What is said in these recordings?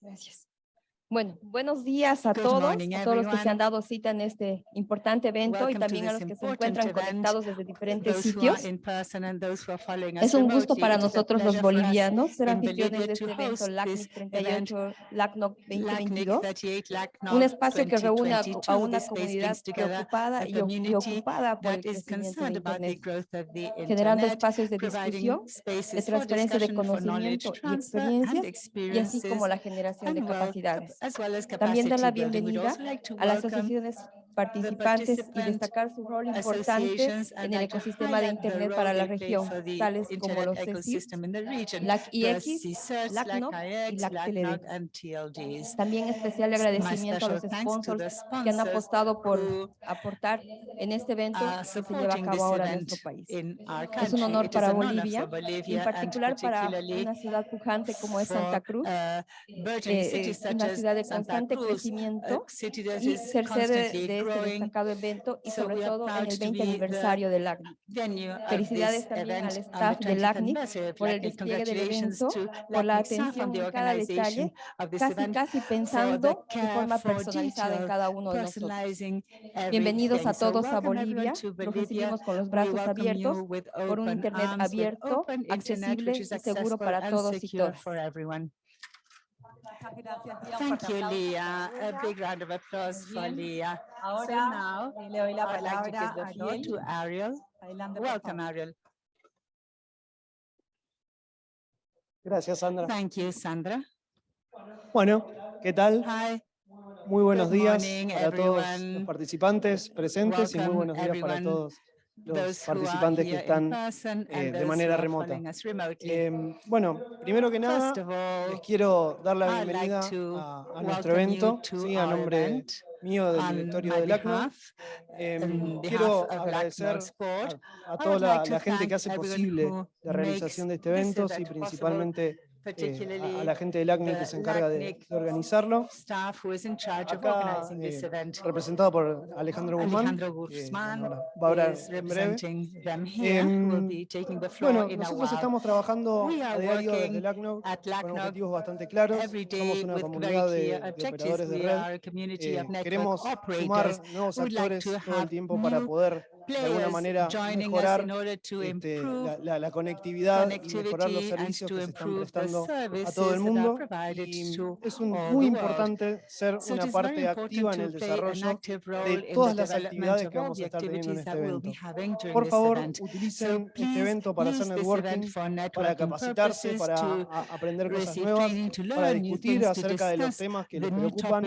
Gracias. Bueno, buenos días a Good todos, morning, a todos los que se han dado cita en este importante evento y Welcome to también a los que se encuentran event, conectados desde diferentes sitios. Es un gusto para nosotros los bolivianos ser anfitriones de este to evento LACNIC this 38, LACNOC LACNIC 2022, 38 LACNOC un espacio que reúne a- a 2022. una comunidad preocupada y y ocupada por el crecimiento de Internet, generando espacios de discusión, de transferencia de conocimiento y experiencias, y así como la generación de capacidades. As well as También dar la bienvenida a las asociaciones participantes y destacar su rol importante en el ecosistema de Internet para la región, tales como los region. LAC-IX, LACNOC y LAC-TLD. También especial agradecimiento a los sponsors que han apostado por aportar en este evento que se lleva a cabo ahora en nuestro país. Es un honor para Bolivia, y en particular para una ciudad pujante como es Santa Cruz, burgeoning eh, eh, una ciudad de constante crecimiento y ser sede de este destacado evento y So sobre todo en el to 20 be the aniversario del of Felicidades también al the staff de 20th LACNIC anniversary of por el despliegue del evento, to por la atención en cada detalle, casi casi pensando de forma for personalizada en cada uno de nosotros. Bienvenidos a todos a Bolivia. Los recibimos con los brazos abiertos por un Internet abierto, accesible y seguro para todos y todas. Thank you, Leah. A big round of applause for Leah. So Ahora now, eh, le doy la I'd like to give palabra the a floor to Ariel. Ariel. Adelante, por Welcome. Ariel. Gracias, Sandra. Thank you, Sandra. Bueno, ¿qué tal? Hi, Muy buenos Good días morning, para todos los participantes presentes y muy buenos días para todos los participantes que están. eh, de manera remota. Em, bueno, primero que nada, les quiero dar la bienvenida a, a nuestro evento, to sí, a nombre mío del directorio del behalf, Em, quiero agradecer a, a toda la, gente que hace posible la realización de este evento, sí, principalmente eh, a- a, particularly la gente del ACNI que the se encarga de, de organizarlo. staff who is in charge of Acá, organizing this eh, event. representado por Alejandro Guzmán, Alejandro Guzmán bueno, va a hablar en breve. representing them here, who will be taking the floor Bueno, nosotros estamos trabajando a diario desde el ACNOG con objetivos bastante claros. Somos una comunidad de, de operadores de red. Eh, queremos sumar nuevos actores to todo el tiempo para poder de alguna manera mejorar este, la, la- la conectividad y mejorar los servicios que se están prestando a todo el mundo. Y es un- muy importante ser una parte activa en el desarrollo de todas las actividades que vamos a estar teniendo en este evento. Por favor, utilicen este evento para hacer networking, para capacitarse, para aprender cosas nuevas, para discutir acerca de los temas que les preocupan,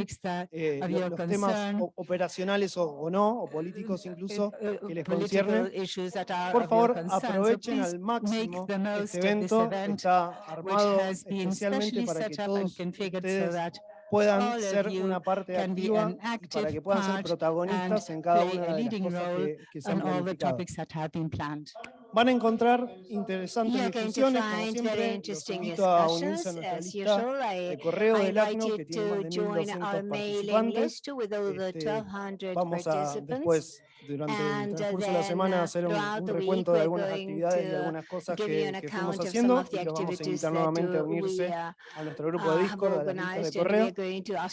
eh, los temas operacionales o, o no, o políticos incluso, uh, uh, que les political conciernen. issues that are Por favor, aprovechen al make máximo the most este evento. event, Está which armado has been especialmente specially para que set up and todos configured so ustedes that puedan ser you una parte can be activa an y para que puedan ser protagonistas and en cada una de las leading cosas que, que se han on all the planificado. topics that have been planned. Van a encontrar interesantes discusiones, como siempre. Los interesting invito a unirse a discussions. nuestra lista de correo del ACNO, que tiene más to de join 1.200 our mailing participantes. Este, 1,200 Vamos a participants. después, durante el transcurso de la semana, uh, hacer un, un recuento de algunas actividades y algunas cosas que, que fuimos haciendo y los vamos a invitar nuevamente a uh, unirse uh, a nuestro grupo de Discord, a la lista de correo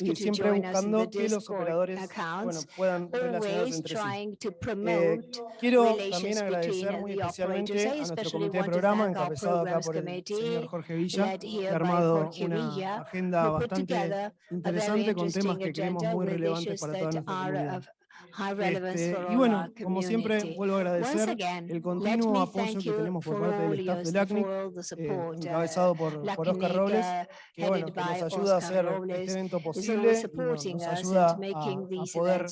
y siempre buscando que los operadores bueno, puedan relacionarse entre sí. Eh, quiero también agradecer muy especialmente a nuestro comité de programa, encabezado acá por el señor Jorge Villa, que ha armado una agenda bastante interesante con temas que creemos muy relevantes para toda nuestra comunidad. Este, y bueno, como siempre, vuelvo a agradecer el continuo apoyo que tenemos por parte del staff del ACNIC, eh, uh, encabezado por, por Oscar Robles, que, bueno, que nos ayuda a hacer este evento posible y nos, ayuda a, a poder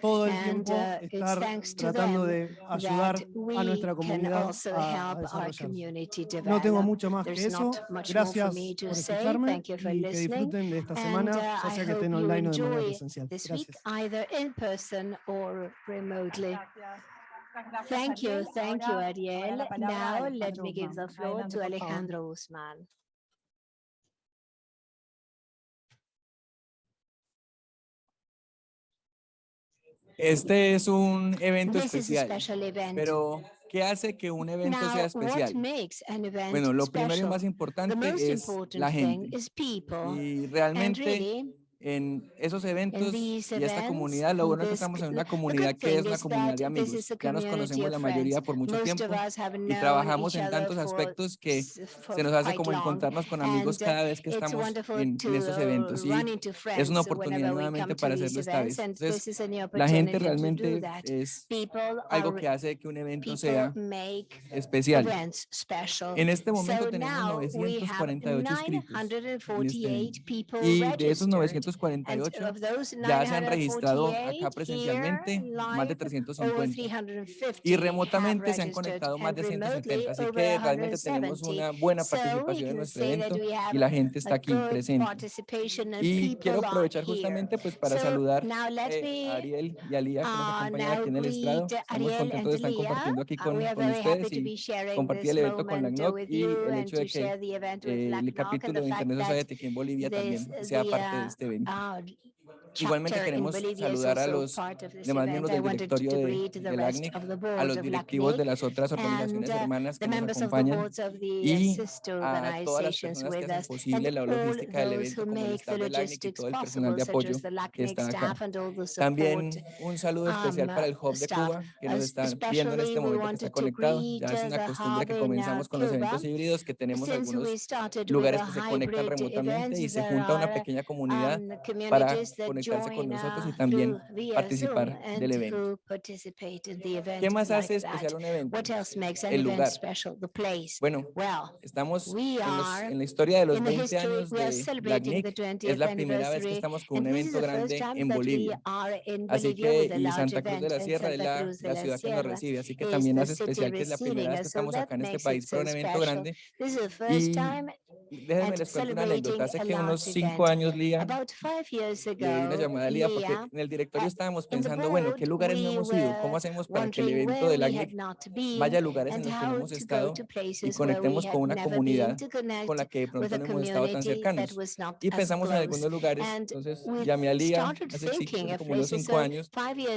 todo el tiempo uh, estar tratando de ayudar a nuestra comunidad a, No tengo mucho más que eso. Gracias por escucharme y que disfruten de esta semana, uh, ya sea que estén online o de manera presencial. Gracias person or remotely. Thank you, thank you, Ariel. Now let me give the floor to Alejandro Guzman. Este es un evento especial, pero ¿qué hace que un evento sea especial? bueno, lo primero y más importante es la gente. Y realmente en esos eventos y esta comunidad, lo bueno es que estamos en una comunidad que es una comunidad de amigos. Ya nos conocemos la mayoría por mucho tiempo y trabajamos en tantos aspectos que se nos hace como encontrarnos con amigos cada vez que estamos en, en esos eventos. Y es una oportunidad nuevamente para hacerlo esta vez. Entonces, la gente realmente es algo que hace que un evento sea especial. En este momento tenemos 948 inscritos. Este y de esos 900 348 ya se han registrado acá presencialmente más de 350 y remotamente se han conectado más de 170, así que realmente tenemos una buena participación en nuestro evento y la gente está aquí presente. Y quiero aprovechar justamente pues para saludar eh, a Ariel y a Lía que nos acompañan aquí en el estrado. Estamos contentos de estar compartiendo aquí con, con ustedes y compartir el evento con la CNOC y el hecho de que eh, el capítulo de Internet Society aquí en Bolivia también sea parte de este evento. doing. Uh, oh, Igualmente queremos saludar a los demás miembros del directorio de, del ACNIC, a los directivos de las otras organizaciones hermanas que nos acompañan y a todas las personas que hacen posible la logística del evento como el staff del y todo el personal de apoyo que está acá. También un saludo especial para el Hub de Cuba que nos está viendo en este momento que está conectado. Ya es una costumbre que comenzamos con los eventos híbridos que tenemos algunos lugares que se conectan remotamente y se junta una pequeña comunidad para poner conectarse con nosotros y también participar del evento. ¿Qué más hace especial un evento? El lugar. Bueno, estamos en, los, en la historia de los 20 años de Black Es la primera vez que estamos con un evento grande en Bolivia. Así que y Santa Cruz de la Sierra es la, la ciudad que nos recibe. Así que también hace especial que es la primera vez que estamos acá en este país para un evento grande. Y déjenme les cuento una anécdota. Hace que unos cinco años, Lía, una llamada a Lía porque en el directorio estábamos pensando, bueno, ¿qué lugares no hemos ido? ¿Cómo hacemos para que el evento del ACNIC vaya a lugares en los que no hemos estado y conectemos con una comunidad con la que de pronto no hemos estado tan cercanos? Y pensamos en algunos lugares, entonces llamé a Lía hace como unos cinco años,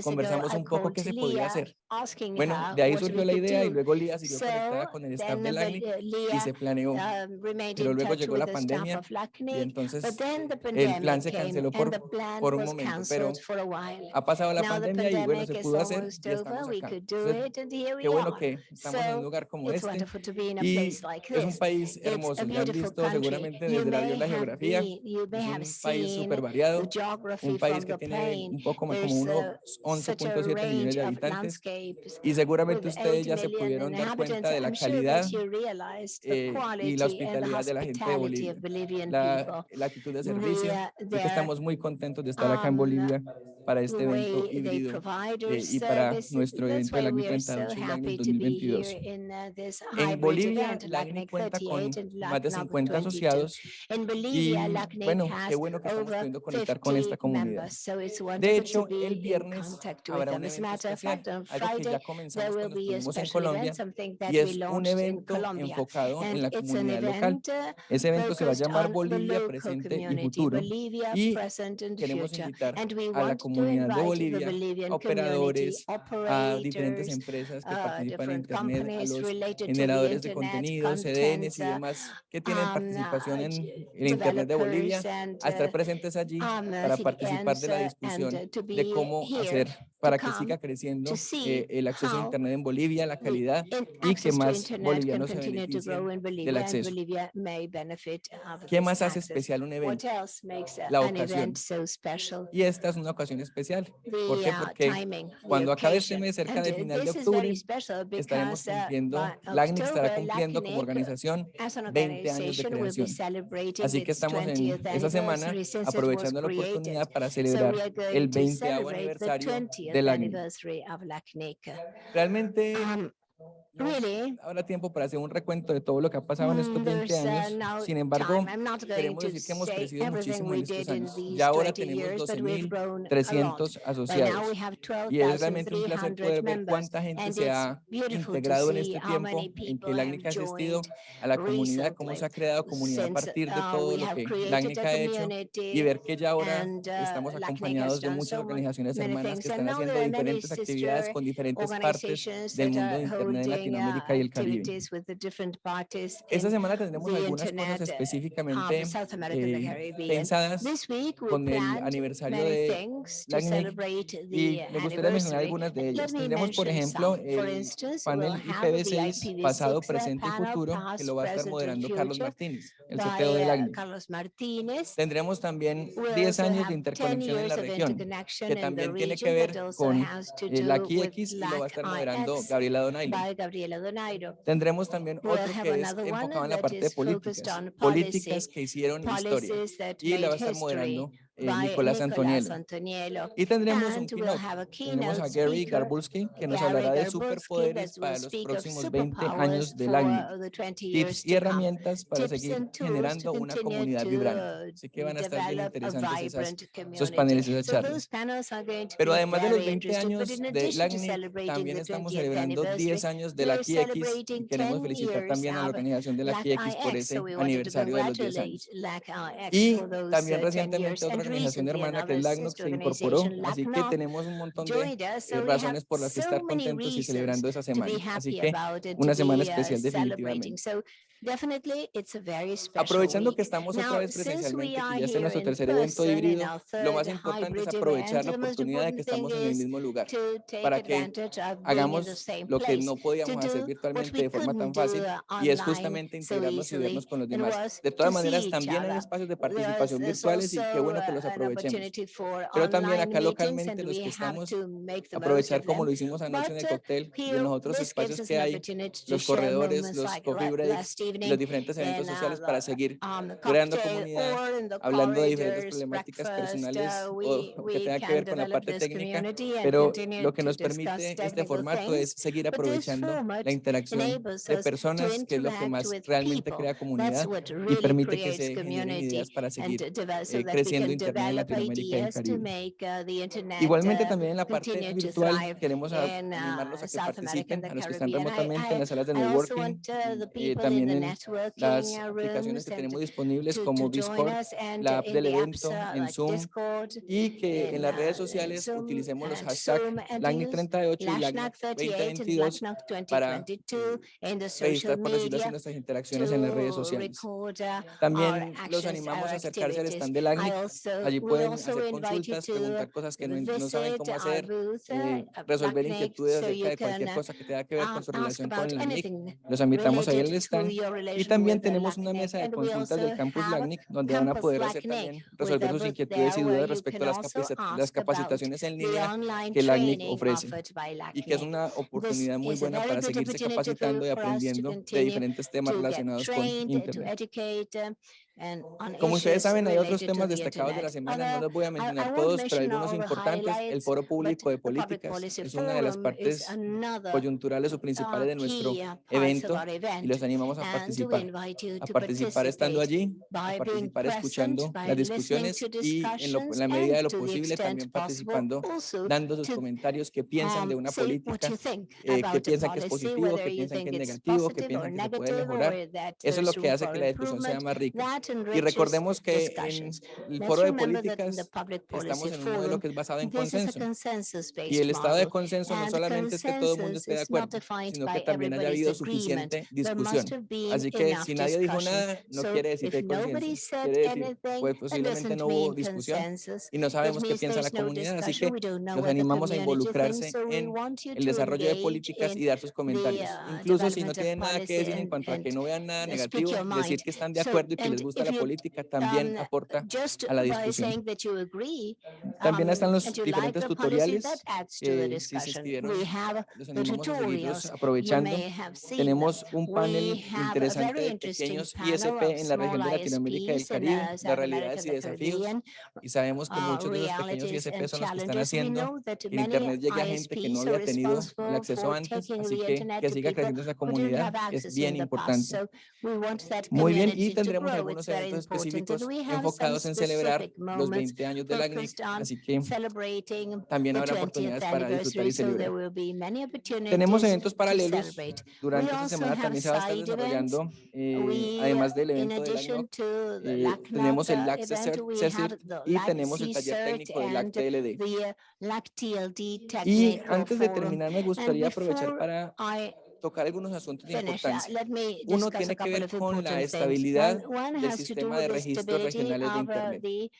conversamos un poco qué se podía hacer. Bueno, de ahí surgió la idea y luego Lía siguió conectada con el staff del ACNIC y se planeó, pero luego llegó la pandemia y entonces el plan se canceló por por un momento, pero ha pasado la pandemia y bueno, se pudo hacer y estamos acá. Entonces, qué bueno que estamos en un lugar como este y es un país hermoso, ya han visto seguramente desde la, la geografía, es un país súper variado, un país que tiene un poco más como unos 11.7 millones de habitantes y seguramente ustedes ya se pudieron dar cuenta de la calidad eh, y la hospitalidad de la gente de Bolivia, la, la actitud de servicio y que estamos muy contentos de estar acá en ah, Bolivia para este evento híbrido eh, y para nuestro evento de LACNIC 38 2022. En Bolivia, LACNIC cuenta con más de 50 asociados y bueno, qué bueno que estamos pudiendo conectar con esta comunidad. De hecho, el viernes habrá un evento especial, algo que ya comenzamos cuando estuvimos en Colombia y es un evento enfocado en la comunidad local. Ese evento se va a llamar Bolivia Presente y Futuro y queremos invitar a la comunidad comunidad de Bolivia, operadores, a diferentes empresas que participan en Internet, a los generadores de contenidos, CDNs y demás que tienen participación en el Internet de Bolivia, a estar presentes allí para participar de la discusión de cómo hacer para que siga creciendo eh, el acceso a Internet en Bolivia, la calidad y que más bolivianos se beneficien del acceso. ¿Qué más hace especial un evento? La ocasión. Y esta es una ocasión especial. ¿Por qué? Porque cuando acabe este mes, cerca del final de octubre, estaremos cumpliendo, LACNIC estará cumpliendo como organización 20 años de creación. Así que estamos en esta semana aprovechando la oportunidad para celebrar el 20 aniversario de LACNIC. Realmente really, habrá tiempo para hacer un recuento de todo lo que ha pasado en estos mm, 20 there's uh, años. Sin embargo, queremos decir que hemos crecido muchísimo en estos años. Ya ahora 20 tenemos years, but we've grown a lot. 12.300 By now asociados. Y es realmente un placer 12,300 poder ver cuánta gente se ha integrado en este tiempo en que have ACNIC ha asistido a la comunidad, cómo se ha creado comunidad a partir de uh, todo lo que created ACNIC ha hecho y ver que ya ahora uh, estamos acompañados de muchas organizaciones hermanas que están haciendo diferentes actividades con diferentes partes del mundo de Internet Latinoamérica y el Caribe. Esta semana tendremos algunas cosas específicamente eh, pensadas con el aniversario de LACNIC y me gustaría mencionar algunas de ellas. Tendremos, por ejemplo, el panel IPv6 pasado, presente y futuro que lo va a estar moderando Carlos Martínez, el CTO de LACNIC. Tendremos también 10 años de interconexión en la región, que también tiene que ver con eh, la KeyX y lo va a estar moderando Gabriela Donaile. Tendremos también otro que es enfocado en la parte de políticas, políticas que hicieron historia y la va a estar moderando eh, Nicolás Antoniello. Antoniello. Y tendremos And un keynote. Tendremos a Gary Garbulski, que nos hablará de superpoderes para los próximos 20 años del ACNI, tips y herramientas para seguir generando una comunidad vibrante. Así que van a estar bien interesantes esas, esos paneles y esas charlas. Pero además de los 20 años del ACNI, también estamos celebrando 10 años de la KIX y queremos felicitar también a la organización de la KIX por ese aniversario de los 10 años. Y también recientemente otra organización hermana que es LACNOC se incorporó, así que tenemos un montón de eh, razones por las que estar contentos y celebrando esa semana. Así que una semana especial definitivamente. Aprovechando que estamos otra vez presencialmente, que ya es nuestro tercer evento híbrido, lo más importante es aprovechar la oportunidad de que estamos en el mismo lugar para que hagamos lo que no podíamos hacer virtualmente de forma tan fácil y es justamente integrarnos y vernos con los demás. De todas maneras, también hay espacios de participación virtuales y qué bueno que los aprovechemos. Pero también acá localmente los que estamos aprovechar como lo hicimos anoche en el cóctel y en los otros espacios que hay, los corredores, los coffee breaks, los diferentes eventos sociales para seguir creando comunidad, hablando de diferentes problemáticas personales o que tengan que ver con la parte técnica, pero lo que nos permite este formato es seguir aprovechando la interacción de personas, que es lo que más realmente crea comunidad y permite que se generen ideas para seguir eh, creciendo Igualmente también en la parte virtual queremos animarlos a que participen, a los que están remotamente en las salas de networking y también en las aplicaciones que tenemos disponibles como Discord, la app del evento, en Zoom y que en las redes sociales utilicemos los hashtags LACNIC38 y LACNIC2022 para registrar, por decirlo así, nuestras interacciones en las redes sociales. También los animamos a acercarse al stand de LACNIC Allí pueden hacer consultas, preguntar cosas que no, saben cómo hacer, eh, resolver inquietudes acerca de cualquier cosa que tenga que ver con su relación con la NIC. Los invitamos ahí al stand. Y también tenemos una mesa de consultas del campus LACNIC, donde van a poder hacer también, resolver sus inquietudes y dudas respecto a las, las capacitaciones en línea que LACNIC ofrece y que es una oportunidad muy buena para seguirse capacitando y aprendiendo de diferentes temas relacionados con Internet. Como ustedes saben, hay otros temas destacados de la semana, no los voy a mencionar todos, pero algunos importantes. El Foro Público de Políticas es una de las partes coyunturales o principales de nuestro evento y los animamos a participar, a participar estando allí, a participar escuchando las discusiones y en, lo, la medida de lo posible también participando, dando sus comentarios, qué piensan de una política, eh, qué piensan que es positivo, qué piensan que es negativo, qué piensan que se puede mejorar. Eso es lo que hace que la discusión sea más rica. Y recordemos que en el foro de políticas estamos en un modelo que es basado en consenso. Y el estado de consenso no solamente es que todo el mundo esté de acuerdo, sino que también haya habido suficiente discusión. Así que si nadie dijo nada, no quiere decir que hay consenso. Pues posiblemente no hubo discusión y no sabemos qué piensa la comunidad. Así que los animamos a involucrarse en el desarrollo de políticas y dar sus comentarios. Incluso si no tienen nada que decir en cuanto a que no vean nada negativo, decir que están de acuerdo y que les gusta gusta la política también aporta a la discusión. También están los diferentes tutoriales eh, si se escribieron. Los animamos a seguirlos aprovechando. Tenemos un panel interesante de pequeños ISP en la región de Latinoamérica y el Caribe, las realidades y desafíos. Y sabemos que muchos de los pequeños ISP son los que están haciendo el Internet llega a gente que no había tenido el acceso antes, así que que siga creciendo esa comunidad es bien importante. Muy bien, y tendremos algunos Very eventos específicos enfocados en celebrar los moments 20 años del ACNIC, focused on así que también habrá 20th oportunidades para disfrutar y celebrar. Tenemos eventos to paralelos. Durante esta semana también se va a estar desarrollando, eh, además del evento del addition ACNOC, to the eh, LACNOC, tenemos el tocar algunos asuntos de. Uno tiene que ver con la estabilidad del sistema de registros regionales de Internet.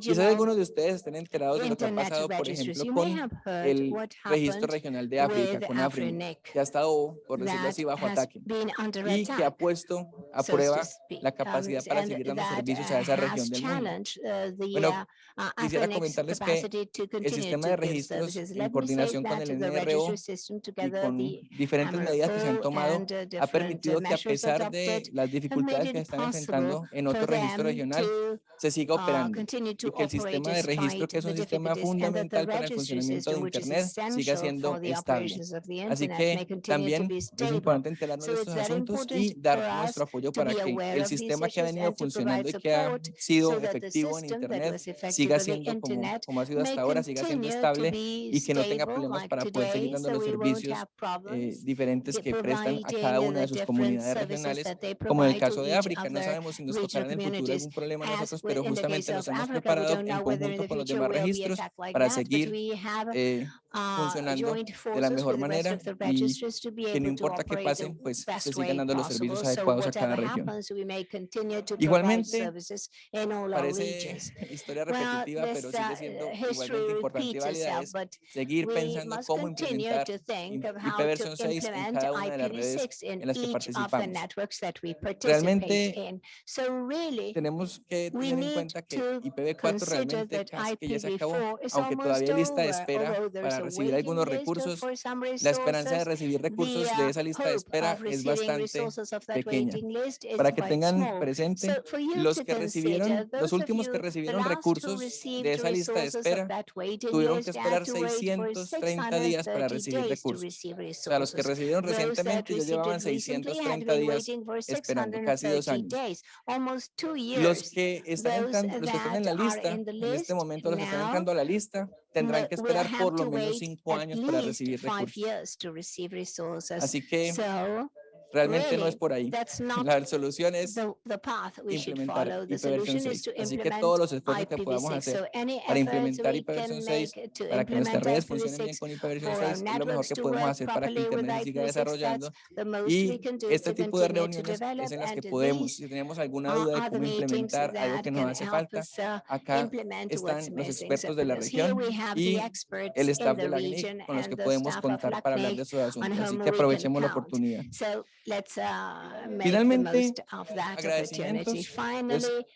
Quizás algunos de ustedes estén enterados de lo que ha pasado, por ejemplo, con el registro regional de África, con África, que ha estado, por decirlo así, bajo ataque y que ha puesto a prueba la capacidad para seguir dando servicios a esa región del mundo. Bueno, quisiera comentarles que el sistema de registros en coordinación con el NRO y con diferentes medidas que se han tomado ha permitido que a pesar de las dificultades que están enfrentando en otro registro regional, se siga operando y que el sistema de registro, que es un sistema fundamental para el funcionamiento de Internet, siga siendo estable. Así que también es importante enterarnos de estos asuntos y dar nuestro apoyo para que el sistema que ha venido funcionando y que ha sido efectivo en Internet siga siendo como, ha sido hasta ahora, siga siendo estable y que no tenga problemas para poder seguir dando los servicios eh, diferentes que prestan a cada una de sus comunidades regionales, como en el caso de África. No sabemos si nos tocará en el futuro algún problema nosotros pero justamente nos hemos preparado en conjunto con los demás registros para seguir funcionando de la mejor manera y que no importa qué pasen, pues se sigan dando los servicios adecuados a cada región. Igualmente, parece historia repetitiva, pero sigue siendo igualmente importante y válida es seguir pensando cómo implementar IPv6 en cada una de las redes en las que participamos. Realmente tenemos que tener en cuenta que IPv4 realmente casi que ya se acabó, aunque todavía hay lista de espera para recibir algunos recursos, la esperanza de recibir recursos de esa lista de espera es bastante pequeña. Para que tengan presente, los que recibieron, los últimos que recibieron recursos de esa lista de espera tuvieron que esperar 630 días para recibir recursos. O sea, los que recibieron recientemente ya llevaban 630 días esperando, casi dos años. Los que están, entrando, los que están en la lista, en este momento los que están entrando a la lista, tendrán que esperar por lo menos cinco años para recibir recursos. Así que Realmente no es por ahí. La solución es implementar IPv6. Así que todos los esfuerzos que podamos hacer para implementar IPv6, para que nuestras redes funcionen bien con IPv6, es lo mejor que podemos hacer para que Internet siga desarrollando. Y este tipo de reuniones es en las que podemos, si tenemos alguna duda de cómo implementar algo que nos hace falta, acá están los expertos de la región y el staff de la GNIC con los que podemos contar para hablar de esos asuntos. Así que aprovechemos la oportunidad. Let's, uh, make Finalmente, the most of that opportunity.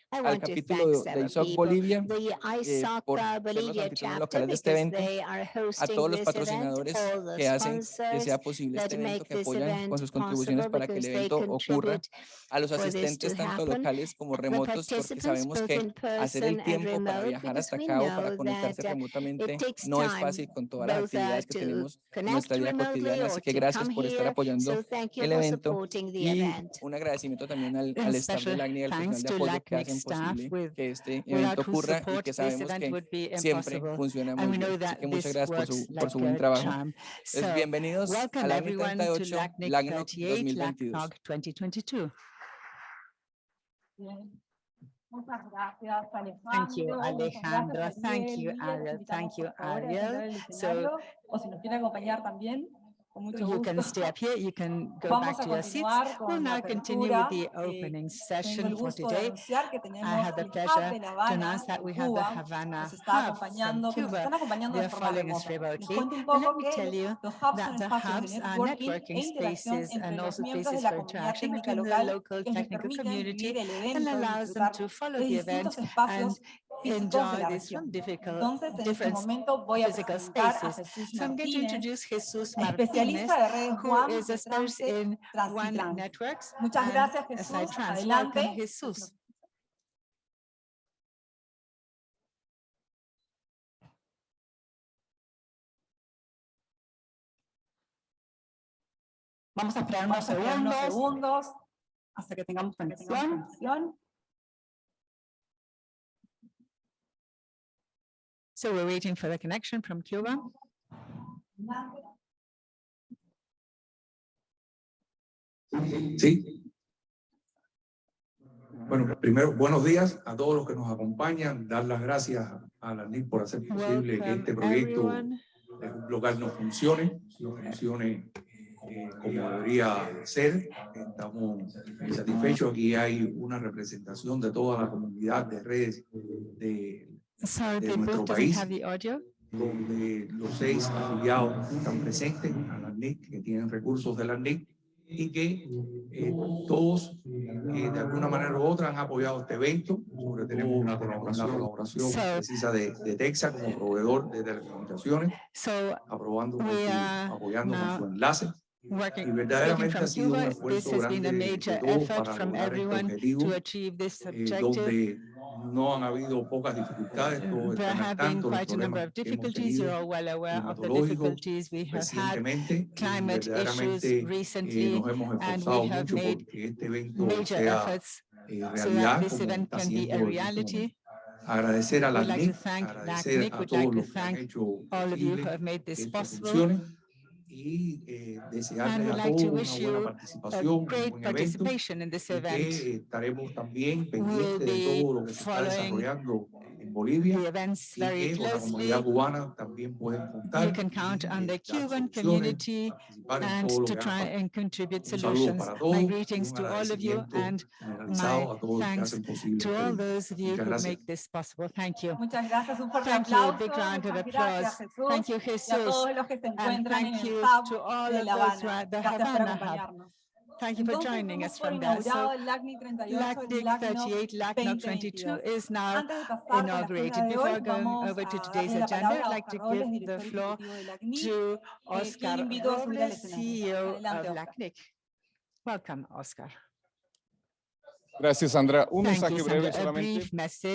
De ISOC Bolivia the ISOC eh, Bolivia de este evento, a todos los patrocinadores que hacen que sea posible este evento, que apoyan con sus contribuciones para que el evento ocurra, a los asistentes tanto locales como remotos, porque sabemos que hacer el tiempo para viajar hasta acá o para conectarse remotamente no es fácil con todas las actividades que tenemos en nuestra vida cotidiana, así que gracias por estar apoyando el evento cierto? Y un agradecimiento también al, al staff de LACNIC y al personal de apoyo que hacen posible que este evento ocurra y que sabemos que siempre funciona muy bien. Así que muchas gracias por su, por su buen trabajo. Entonces, bienvenidos al año 38, LACNOC 2022. Thank you, Alejandro. Thank you, Ariel. Thank you, Ariel. So, o si nos quiere acompañar también. you can stay up here, you can go Vamos back to your seats. We'll now continue with the opening session for today. I have the pleasure to announce that we have the Havana Hub from Cuba. They're following us remotely. And let me tell you that the hubs are networking spaces and also spaces for interaction between the local technical community and allows them to follow the event and enjoy these from difficult, Entonces, en different este momento voy a physical spaces. A so I'm going to introduce Jesus Martínez, who is a nurse in One Networks. Muchas gracias, Jesús. Trans. Adelante. Welcome, Jesús. Vamos a esperar unos, Vamos unos segundos. segundos hasta que tengamos conexión. So we're waiting for the connection from Cuba. Sí. Bueno, primero, buenos días a todos los que nos acompañan, dar las gracias a la NIC por hacer posible que este Welcome, proyecto everyone. local no funcione, no funcione eh, como debería ser. Estamos satisfechos. Aquí hay una representación de toda la comunidad de redes de Sorry, de nuestro país. have the audio. donde los seis afiliados están presentes a la NIC, que tienen recursos de la NIC y que eh, todos eh, de alguna manera u otra han apoyado este evento. Sobre tenemos una colaboración, colaboración So- precisa de, de Texas como proveedor de telecomunicaciones, So aprobando con su- are apoyando con su enlace. Y working, speaking verdaderamente ha sido un Cuba, this esfuerzo grande de todos para lograr este objetivo, eh, donde no han habido pocas dificultades, There have been quite a number of que hemos difficulties. You're tenido all well aware of the difficulties we have had, recientemente y climate issues eh, recently, nos hemos and we have made este evento major sea efforts eh, so realidad that this event can be a reality. Agradecer a la like NIC, thank agradecer a todos los que han hecho all of you who posible y eh, desearles a todos una buena participación, un buen evento y que estaremos también pendientes de todo lo que se está desarrollando en Bolivia The events y very que con la closely. comunidad cubana también pueden contar You can count on the Cuban community and to try and contribute solutions. My greetings to all of you and generalizado a todos los que thanks to all those of you who make this possible. Thank you. Muchas gracias, un fuerte Thank you. Big round of applause. Jesús. Thank you, Y a Jesus. todos los que se And encuentran en thank el you to all de of La those who are Habana. at the Havana Hub. Thank you for joining us from there. So LACNIC 38, LACNOC 22 is now inaugurated. Before going over to today's agenda, I'd like to give the floor to Oscar Robles, CEO of LACNIC. Welcome, Oscar. Gracias, Sandra. Un Thank mensaje you, breve solamente.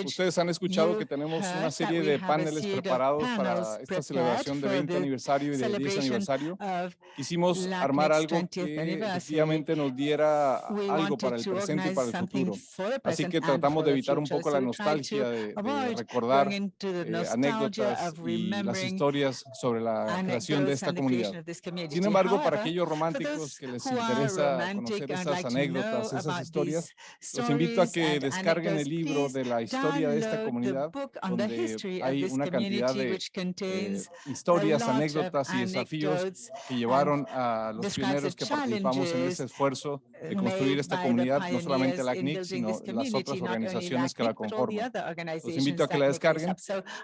Ustedes han escuchado que tenemos una serie de paneles preparados para esta celebración de for 20 the aniversario y de 10 celebration aniversario. Quisimos armar algo 20th que efectivamente nos diera algo para el presente y para el futuro. Así que tratamos de evitar un poco la nostalgia de, de recordar eh, anécdotas y las historias sobre la creación de esta comunidad. Sin embargo, para aquellos románticos que les interesa conocer esas anécdotas, esas historias, los invito a que descarguen el libro de la historia de esta comunidad, donde hay una cantidad community, de eh, historias, anécdotas y desafíos que llevaron a los pioneros que participamos en ese esfuerzo de uh, construir esta comunidad, no solamente la CNIC, sino las otras organizaciones que la conforman. Los invito a que la descarguen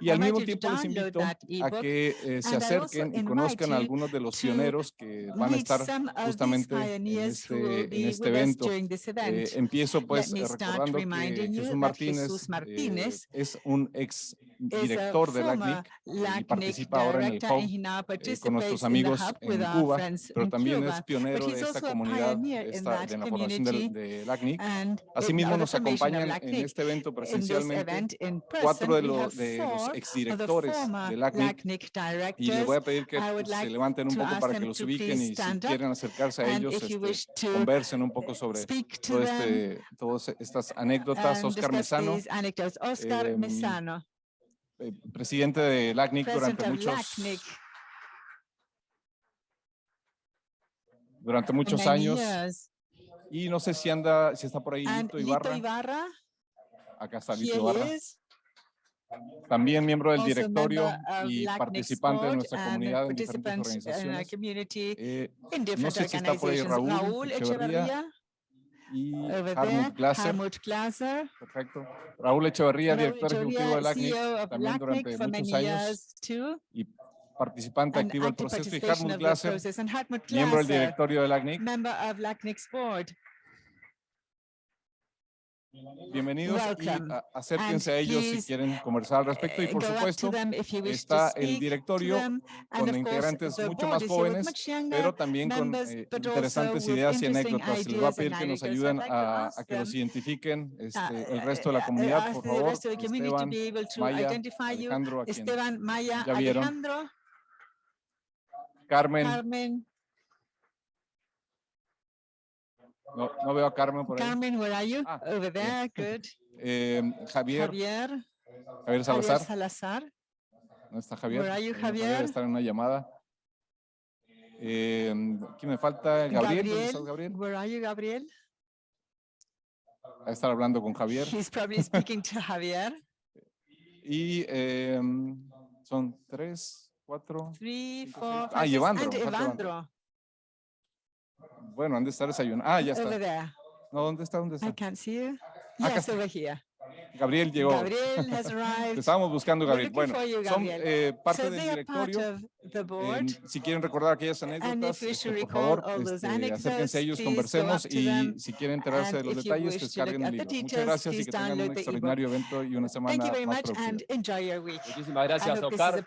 y al mismo tiempo les invito a que eh, se acerquen y conozcan a algunos de los pioneros que van a estar justamente en este, en este evento. Eh, empiezo pues me eh, start recordando que reminding you Jesús Martínez, Jesús eh, Martínez es un ex director de LACNIC y participa ahora en el hub eh, con nuestros amigos en Cuba, pero también es pionero de esta comunidad, de, esta, de la formación community de LACNIC. Asimismo, nos acompañan en este evento presencialmente cuatro de, los de los exdirectores de LACNIC y les voy a pedir que pues, se levanten un poco para que los ubiquen y si quieren acercarse a ellos, este, conversen un poco sobre speak to todo este, todas estas anécdotas. and Oscar Mesano. Oscar em, Mesano, eh, presidente de LACNIC president durante muchos, LACNIC durante muchos años. years. Y no sé si anda, si está por ahí Lito Lito Ibarra. Ibarra, Acá está Lito Ibarra. is, También miembro del also directorio y participante de nuestra comunidad en diferentes organizaciones. Eh, different sé si está por ahí. Raúl Raúl Echeverría, Echeverría, y Harmut Glaser. Helmut Glaser, Perfecto. Raúl Echeverría, Raúl director ejecutivo de Echeverría, LACNIC, CEO of también durante muchos años too, y participante activo del proceso, y Harmut the Glaser, Hartmut miembro del directorio de LACNIC. Bienvenidos y a- acérquense And a ellos si quieren conversar al respecto. Y Uh, por supuesto, está el directorio con integrantes mucho más jóvenes, younger pero también con eh, interesantes ideas y anécdotas. Les voy a pedir que nos ayuden a, que los identifiquen este, uh, el resto de la uh, comunidad, por favor. Esteban, Maya. Alejandro, a quien Esteban, Maya, ya vieron. Alejandro, Carmen, Carmen, no, no veo a Carmen por ahí. Carmen, where are you? Ah, Over bien. there, good. Eh, Javier, Javier, Javier Javier Salazar, Salazar, ¿no está Javier? Where are you, Javier Javier? está en una llamada. Eh, ¿Quién me falta? Gabriel, ¿dónde estás, Gabriel? where are you, Gabriel? A estar hablando con Javier. He's probably speaking to Javier. Y eh, son tres, cuatro. Three, Cinco, four, five, Ah, Evandro, and Evandro. Bueno, han de estar desayunando. Ah, ya Over está. there. No, ¿dónde está? ¿Dónde I está? can't see you. Acá Yes, está. over here. Gabriel llegó. Gabriel has Te arrived. estábamos buscando, Gabriel. Bueno, you, son Gabriel. eh, parte So del directorio. Eh, si quieren recordar aquellas And anécdotas, este, should por favor, all those este, acérquense a ellos, conversemos y them. si quieren enterarse de los detalles, descarguen el libro. Muchas details, gracias y que tengan un extraordinario evento y una Thank semana you very más much productiva. and enjoy your week. Muchísimas I gracias, Oscar.